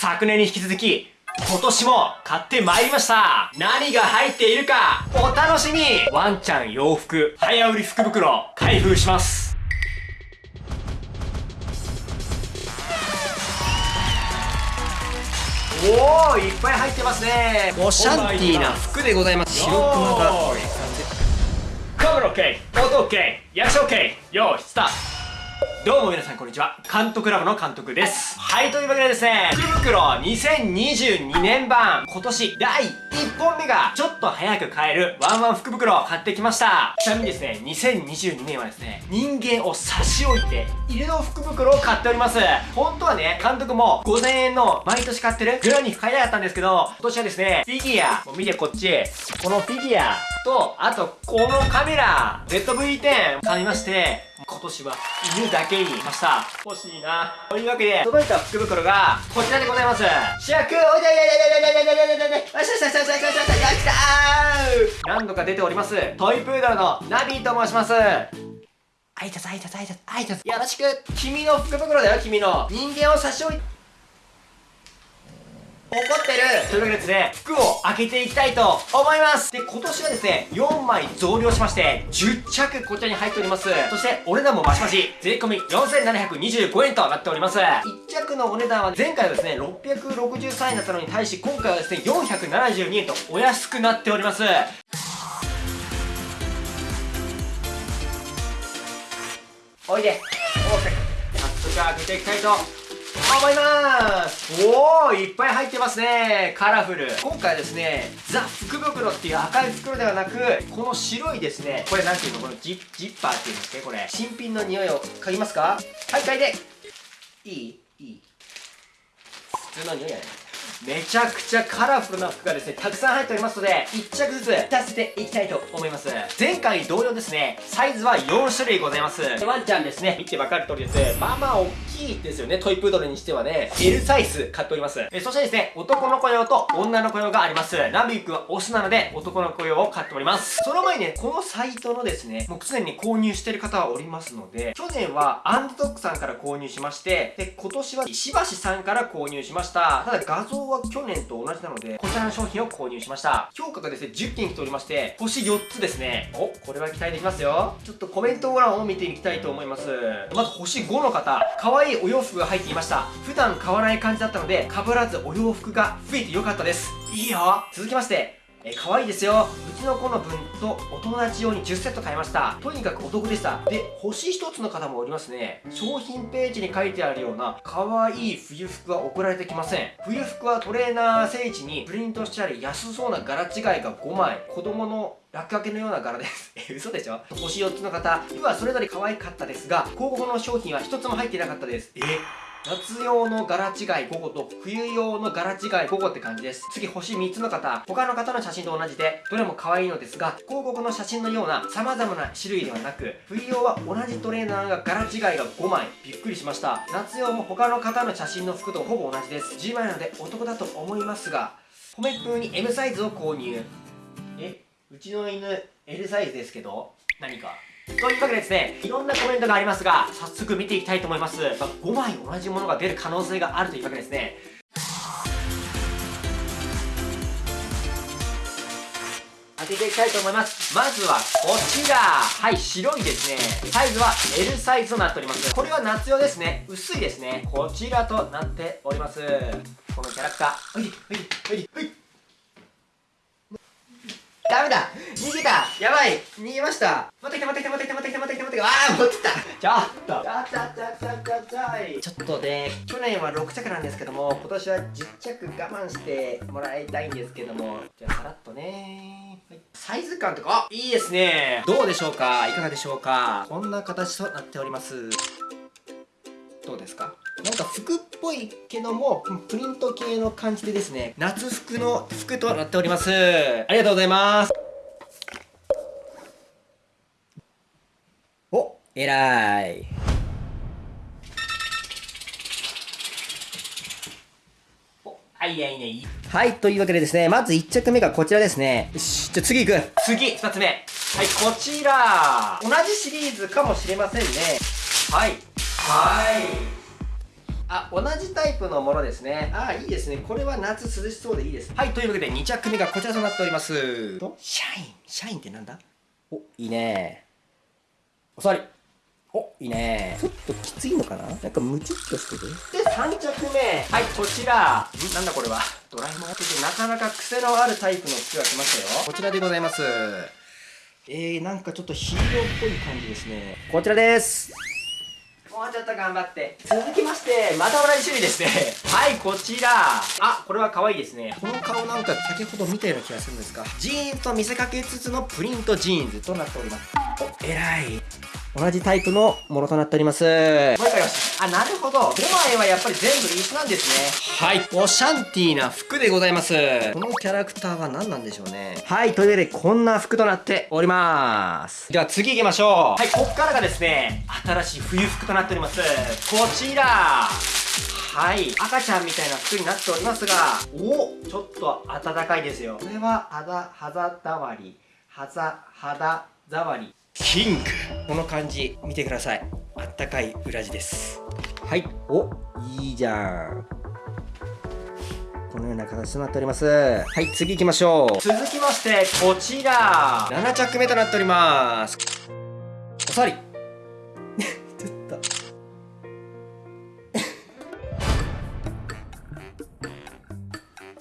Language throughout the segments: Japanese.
昨年に引き続き、今年も買ってまいりました。何が入っているか、お楽しみ。ワンちゃん洋服、早売り福袋、開封します。おー、いっぱい入ってますね。オシャンティーな服でございます。白熊がカメラ OK 音 OK 役者 OK よーいスタートどうも皆さんこんにちは。監督ラボの監督です。はいというわけでですね福袋2022年版。今年第1本目がちょっと早く買える。ワンワン福袋を買ってきました。ちなみにですね2022年はですね人間を差し置いて犬の福袋を買っております。本当はね監督も5000円の毎年買ってる。グラニフ買いたかったんですけど今年はですねフィギュア。もう見てこっち。このフィギュアとあとこのカメラ。ZV-10 買いまして年は犬だけにしました。欲しいな。というわけで届いた福袋がこちらでございます。主役おいでいでいでいでいでいでいでいでよしよしよしよしよしよしよしよし来たー何度か出ておりますトイプードルのナビと申します挨拶挨拶挨拶挨拶よろしく君の福袋だよ君の人間を差し置いってるというわけでですね、服を開けていきたいと思いますで、今年はですね、4枚増量しまして、10着こちらに入っております。そして、お値段もマシマシ、税込み4725円となっております。1着のお値段は前回はですね、663円だったのに対し、今回はですね、472円とお安くなっております。おいでおー早速開けていきたいと思います。おおいっぱい入ってますね。カラフル。今回ですねザ・福袋っていう赤い袋ではなくこの白いですね。これなんていうの？このジッパーっていうんですねこれ。新品の匂いを嗅ぎますか？はい嗅いで。いいいい。普通の匂いやね。めちゃくちゃカラフルな服がですね、たくさん入っておりますので、1着ずつ出せていきたいと思います。前回同様ですね、サイズは4種類ございます。ワンちゃんですね、見てわかる通りです。まあまあ大きいですよね、トイプードルにしてはね。L サイズ買っております。えそしてですね、男の子用と女の子用があります。ナビックはオスなので、男の子用を買っております。その前にね、このサイトのですね、もう常に購入してる方はおりますので、去年はアンドドックさんから購入しまして、で、今年は石橋さんから購入しました。ただ画像は去年と同じなので、こちらの商品を購入しました。評価がですね、10件来ておりまして、星4つですね。お、これは期待できますよ。ちょっとコメント欄を見ていきたいと思います。まず星5の方、可愛いお洋服が入っていました。普段買わない感じだったので、被らずお洋服が増えてよかったです。いいよ続きまして、え可愛いですよ。うちの子の分とお友達用に10セット買いました。とにかくお得でした。で星1つの方もおりますね。商品ページに書いてあるような可愛い冬服は送られてきません。冬服はトレーナー聖地にプリントしてあり安そうな柄違いが5枚。子供の落書きのような柄です。え、嘘でしょ？星4つの方、服はそれぞれ可愛かったですが、広告の商品は1つも入っていなかったです。え夏用の柄違い5個と冬用の柄違い5個って感じです。次、星3つの方。他の方の写真と同じで、どれも可愛いのですが、広告の写真のような様々な種類ではなく、冬用は同じトレーナーが柄違いが5枚。びっくりしました。夏用も他の方の写真の服とほぼ同じです。10枚なのでお得だと思いますが、米風に M サイズを購入。えうちの犬 L サイズですけど何か？というわけでですねいろんなコメントがありますが早速見ていきたいと思います、まあ、5枚同じものが出る可能性があるというわけですね。当てていきたいと思います。まずはこちら。はい白いですね。サイズは L サイズとなっております。これは夏用ですね。薄いですね。こちらとなっております。このキャラクター。おいでおいでおいでおい。ダメだ。逃げた。やばい。逃げました。持ってきて持ってきて持ってきて持ってきて持ってきて持ってきてああ持ってきた。ちょっと。ちょちょちょちょちょちょいちょっとね去年は6着なんですけども今年は10着我慢してもらいたいんですけどもじゃあさらっとね。はい。サイズ感とか。あいいですね。どうでしょうか。いかがでしょうか。こんな形となっておりますどうですか？なんか服っぽいけどもプリント系の感じでですね夏服の服となっております。ありがとうございます。おえらい。はいいいね。いはいというわけでですねまず1着目がこちらですね。よしじゃあ次行く。次2つ目。はいこちら。同じシリーズかもしれませんね。はい。はい。あ同じタイプのものですね。あいいですね。これは夏涼しそうでいいですはいというわけで2着目がこちらとなっております。と？シャイン。シャインってなんだ？おいいね。お座り。おいいね。ちょっときついのかな？なんかムチっとしてる？で3着目。はいこちら。んなんだこれは？ドラえもんなかなか癖のあるタイプの服が来ましたよ。こちらでございます。えー、なんかちょっとヒーローっぽい感じですね。こちらですもうちょっと頑張って。続きましてまた同じ種類ですね。はいこちら。あこれは可愛いですね。この顔なんか先ほど見たような気がするんですがジーンズと見せかけつつのプリントジーンズとなっております。お偉い。同じタイプのものとなっております。もう一回よしあなるほど。5枚はやっぱり全部一緒なんですね。はい。オシャンティーな服でございます。このキャラクターは何なんでしょうね。はい。というわけでこんな服となっております。では次行きましょう。はい。こっからがですね新しい冬服となっております。こちら。はい。赤ちゃんみたいな服になっておりますが。おちょっと暖かいですよ。これは肌肌触り。肌肌触りキング。この感じ見てください。あったかい裏地です。はい。おいいじゃん。このような形となっております。はい次行きましょう。続きましてこちら。7着目となっております。おさわり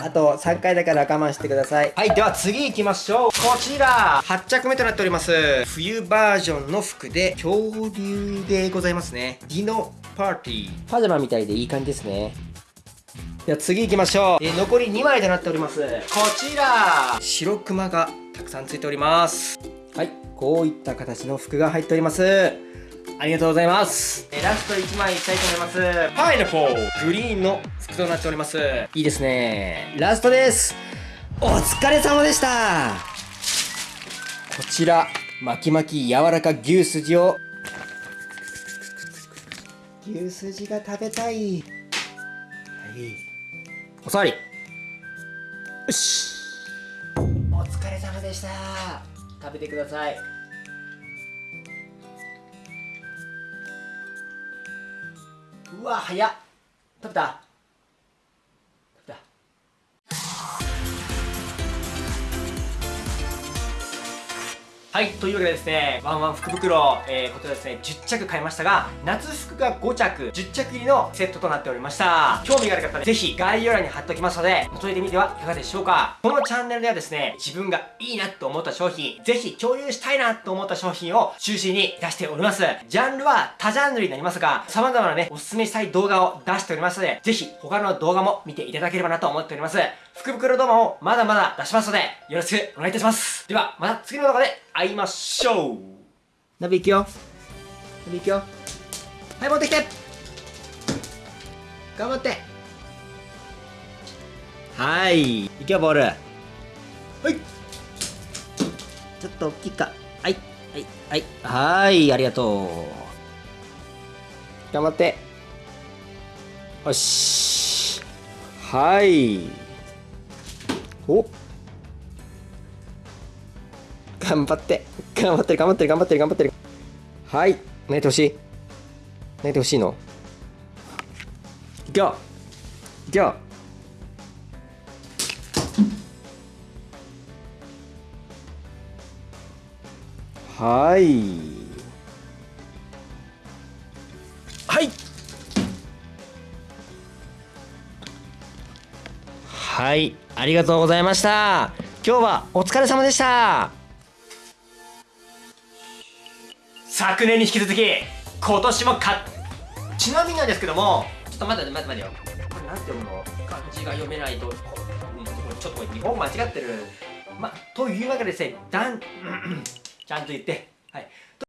あと3回だから我慢してください。はいでは次行きましょう。こちら。8着目となっております。冬バージョンの服で恐竜でございますね。ディノパーティー。パジャマみたいでいい感じですね。では次行きましょう、えー残り2枚となっております。こちら。白クマがたくさんついております。はいこういった形の服が入っておりますありがとうございます。えラスト1枚いきたいと思います。パイナポーグリーンの服となっております。いいですね。ラストです。お疲れ様でした。こちら、巻き巻き柔らか牛すじを。牛すじが食べたい。はい。おさわり。よし。お疲れ様でした。食べてください。うわ早っ。食べた？食べた？はいというわけでですねワンワン福袋、えー、こちらですね10着買いましたが夏服が5着10着入りのセットとなっておりました。興味がある方はぜひ概要欄に貼っておきますので覗いてみてはいかがでしょうか。このチャンネルではですね自分がいいなと思った商品ぜひ共有したいなと思った商品を中心に出しております。ジャンルは多ジャンルになりますが様々なねおすすめしたい動画を出しておりますのでぜひ他の動画も見ていただければなと思っております。福袋動画もまだまだ出しますのでよろしくお願いいたします。ではまた次の動画で会いましょう。ナビ行くよ。ナビ行くよ。はい持ってきて。頑張って。はい。行くよボール。はい。ちょっと大きいか。はい。はい。はい。はい。ありがとう。頑張って。よし。はい。お頑張って。頑張ってる頑張ってる頑張ってる頑張ってる。はい。寝てほしい。寝てほしいの？いくよ。いくよ。はい。はい。はい。ありがとうございました。今日はお疲れ様でした。昨年に引き続き今年もかちなみになんですけどもちょっと待って待って待ってよ。これなんて読むの？漢字が読めないとこうんちょっとこれ日本語間違ってる。まというわけでですねだんちゃんと言ってはい